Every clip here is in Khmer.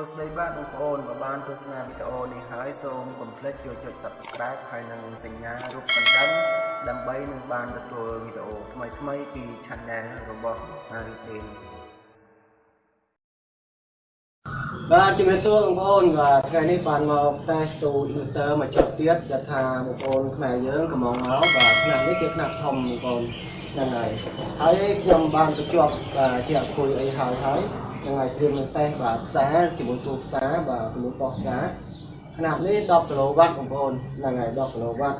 សួស្តីបាទបងប្អូនបើបានទស្សនាវីដេអូនេះហើយសូមកុំភ្លេចចូលចុច Subscribe ហើយនិងសញ្ញារូបកណ្ដឹង ដើម្បីនឹងបានទទួលវីដេអូថ្មីៗពី Channel របស់ Haritin បាទជំរាបសួរបងប្អូនបាទថ្ងៃនេះបានមកតេស្តទូ inverter មកចុះទៀតដែលថាបងប្អូនខ្មែរយើងកំងមកបាទឆ្នាំនេះគឺឆ្នាំធំបងប្អូនហ្នឹងហើយហើយខ្ញុំបានទៅជាប់បាទជាអគុយអីហើយហើយ ហ្នឹងហើយត្រៀមនឹងតេស្តបាទផ្សារជាមួយទូផ្សារបាទជាមួយប៉ុស្តិ៍ផ្សារឆ្នាំនេះ10គីឡូវ៉ាត់បងប្អូនហ្នឹងហើយ10គីឡូវ៉ាត់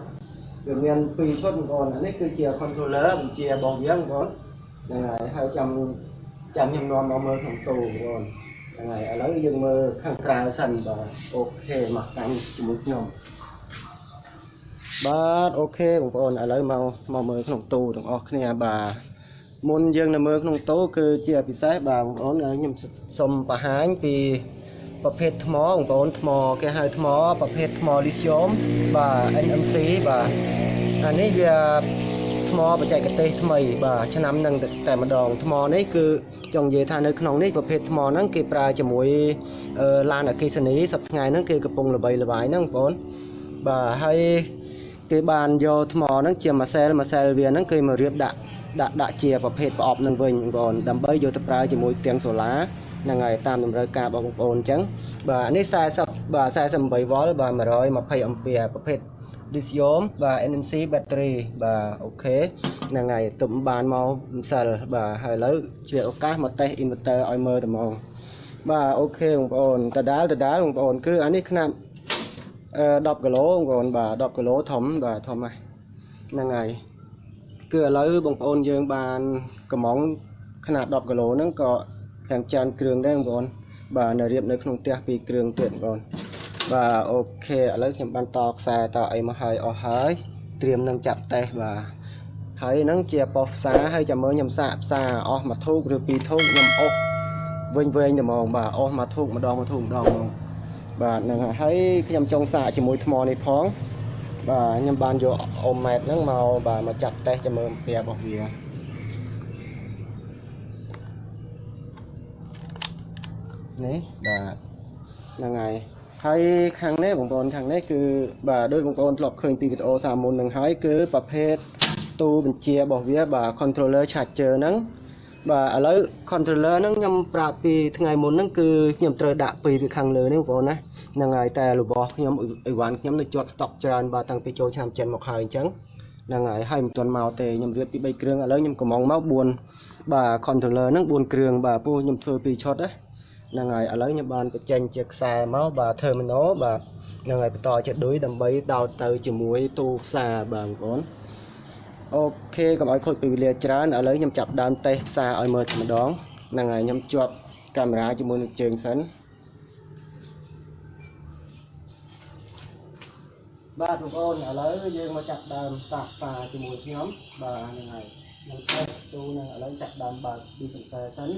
វាមាន2ឈុតបងប្អូនអានេះគឺជា controller បញ្ជារបស់វាបងប្អូនហ្នឹងហើយហើយចាំចាំខ្ញុំនាំមកមើលក្នុងទូបងប្អូនហ្នឹងហើយឥឡូវយើងមើលខាងក្រៅសិនបាទអូខេមកតាមជាមួយខ្ញុំបាទអូខេបងប្អូនឥឡូវមកមកមើលក្នុងទូទាំងអស់គ្នាបាទ មុនយើងនៅមើលក្នុងទូគឺជាពិសេសបាទបងប្អូនខ្ញុំសូមបង្ហាញពីប្រភេទថ្មបងប្អូនថ្មគេហៅថ្មប្រភេទថ្មលីស្យូមបាទ NMC បាទអានេះវាថ្មបច្ចេកទេសថ្មីបាទឆ្នាំនឹងតែម្ដងថ្មនេះគឺចង់និយាយថានៅក្នុងនេះប្រភេទថ្មហ្នឹងគេប្រើជាមួយឡានអគ្គិសនីសប្តាហ៍ហ្នឹងគេកំពុងល្បីល្បាញហ្នឹងបងប្អូនបាទហើយគេបានយកថ្មហ្នឹងជាម៉ាសែលម៉ាសែលវាហ្នឹងគេមករៀបដាក់ ដាក់ដាក់ជាប្រភេទប្រអប់នឹងវិញបងប្អូនដើម្បីយកទៅប្រើជាមួយផ្ទាំងសូឡាហ្នឹងហើយតាមតម្រូវការរបស់បងប្អូនអញ្ចឹងបាទនេះ40បាទ48វ៉ុលបាទ120អាំពែប្រភេទ lithium បាទ NMC battery បាទអូខេហ្នឹងហើយទុំបានមកម្សិលបាទហើយឥឡូវជាឱកាសមកតេស្ត inverter ឲ្យមើលតែហ្មងបាទអូខេបងប្អូនតដាលតដាលបងប្អូនគឺអានេះຂະຫນាត់អឺ10គីឡូបងប្អូនបាទ10គីឡូធំបាទធំហ្នឹងហើយ គឺឥឡូវបងប្អូនយើងបានកំងຂະຫນាត់10គីឡូហ្នឹងក៏ខាងចានគ្រឿងដែរបងប្អូនបាទនៅរៀបនៅក្នុងផ្ទះពីរគ្រឿងទៀតបងប្អូនបាទអូខេឥឡូវខ្ញុំបានតខ្សែតអីមកហើយអស់ហើយត្រៀមនឹងចាប់តេសបាទហើយហ្នឹងជាប៉ុសផ្សារហើយចាំមើលខ្ញុំសាកផ្សារអស់មួយធូបឬពីរធូបខ្ញុំអស់វិញវែងតែហ្មងបាទអស់មួយធូបម្ដងមួយធូបម្ដងហ្មងបាទហ្នឹងហើយខ្ញុំចង់សាកជាមួយថ្មនេះផង បាទខ្ញុំបានយកអូម៉ែតហ្នឹងមកបាទមកចាប់តេសចាំមើលអំពីរបស់វានេះបាទហ្នឹងហើយហើយខាងនេះបងប្អូនខាងនេះគឺបាទដោយបងប្អូនធ្លាប់ឃើញពីវីដេអូសាមុននឹងហើយគឺប្រភេទទូបញ្ជារបស់វាបាទ controller charger ហ្នឹង បាទឥឡូវ controller ហ្នឹងខ្ញុំប្រាប់ពីថ្ងៃមុនហ្នឹងគឺខ្ញុំត្រូវដាក់ពីពីខាងលើនេះបងប្អូនណាហ្នឹងហើយតែរបស់ខ្ញុំអីវ៉ាន់ខ្ញុំនៅជាប់ stock ច្រើនបាទតាំងពីចូលឆ្នាំចិនមកហើយអញ្ចឹងហ្នឹងហើយហើយមិនទាន់មកទេខ្ញុំរៀបពី3គ្រឿងឥឡូវខ្ញុំកំងមក4បាទ controller ហ្នឹង4គ្រឿងបាទពូខ្ញុំធ្វើ2ឈុតណាហ្នឹងហើយឥឡូវខ្ញុំបានបញ្ចេញជាខ្សែមកបាទ terminal បាទហ្នឹងហើយបន្តជាឌុយដើម្បីដោតទៅជាមួយទូផ្សារបាទបងប្អូន អូខេកុំឲ្យខូចពេលវេលាច្រើនឥឡូវខ្ញុំចាប់ដើមតេស្តផ្សារឲ្យមើលតែម្ដងហ្នឹងហើយខ្ញុំជាប់កាមេរ៉ាជាមួយនឹងជើងសិនបាទបងប្អូនឥឡូវយើងមកចាប់ដើមសាកផ្សារជាមួយខ្ញុំបាទហ្នឹងហើយនឹងតេស្តទូនឹងឥឡូវចាប់ដើមបើកពីសន្ទើសិន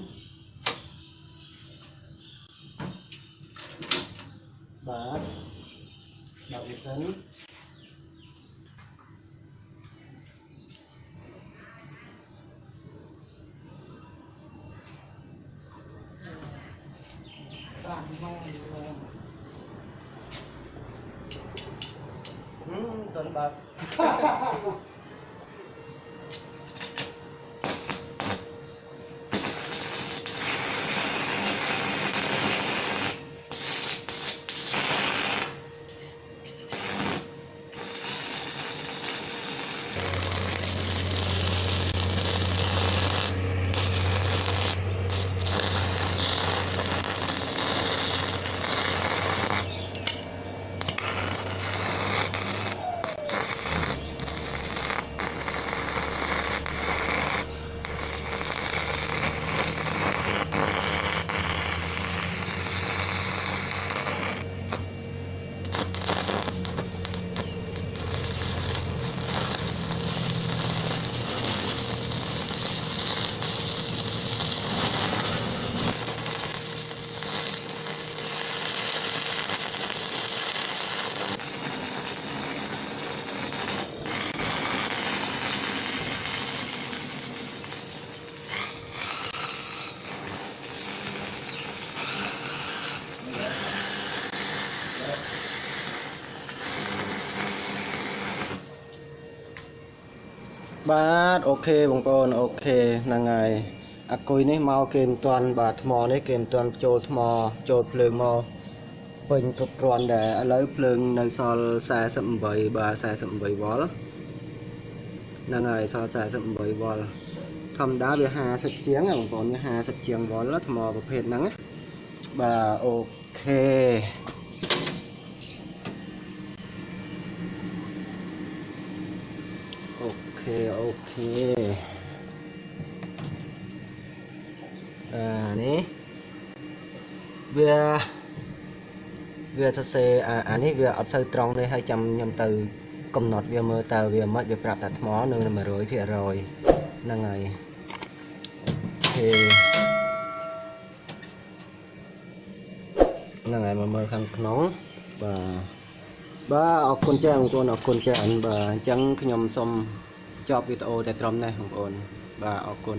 បាទបើកវាសិន bạn đi ngon này tuần bạc បើកបាទ OK បងប្អូន OK ហ្នឹងហើយអាគុយនេះមកគេមិនទាន់បាទថ្មនេះគេមិនទាន់ចូលថ្មចូលភ្លើងមកពេញគ្រប់គ្រាន់ដែរឥឡូវភ្លើងនៅសល់48បាទ48វ៉ុលហ្នឹងហើយសល់48វ៉ុលធម្មតាវា50ជាងណាបងប្អូនវា50ជាងវ៉ុលថ្មប្រភេទហ្នឹងណាបាទ OK អូ ខេអូខេអានេះវាវាសរសេរអាអានេះវាអត់សូវត្រង់ទេហើយចាំខ្ញុំទៅ កំណត់វាមើលតើវាមិនវាប្រាប់ថាថ្មនៅ100%ហ្នឹងហើយអូខេហ្នឹងហើយមកមើលខាងក្នុងបាទបាទអរគុណច្រើនបងប្អូនអរគុណច្រើនបាទអញ្ចឹងខ្ញុំសូម ចប់វីដេអូតែត្រឹមនេះបងប្អូនបាទអរគុណ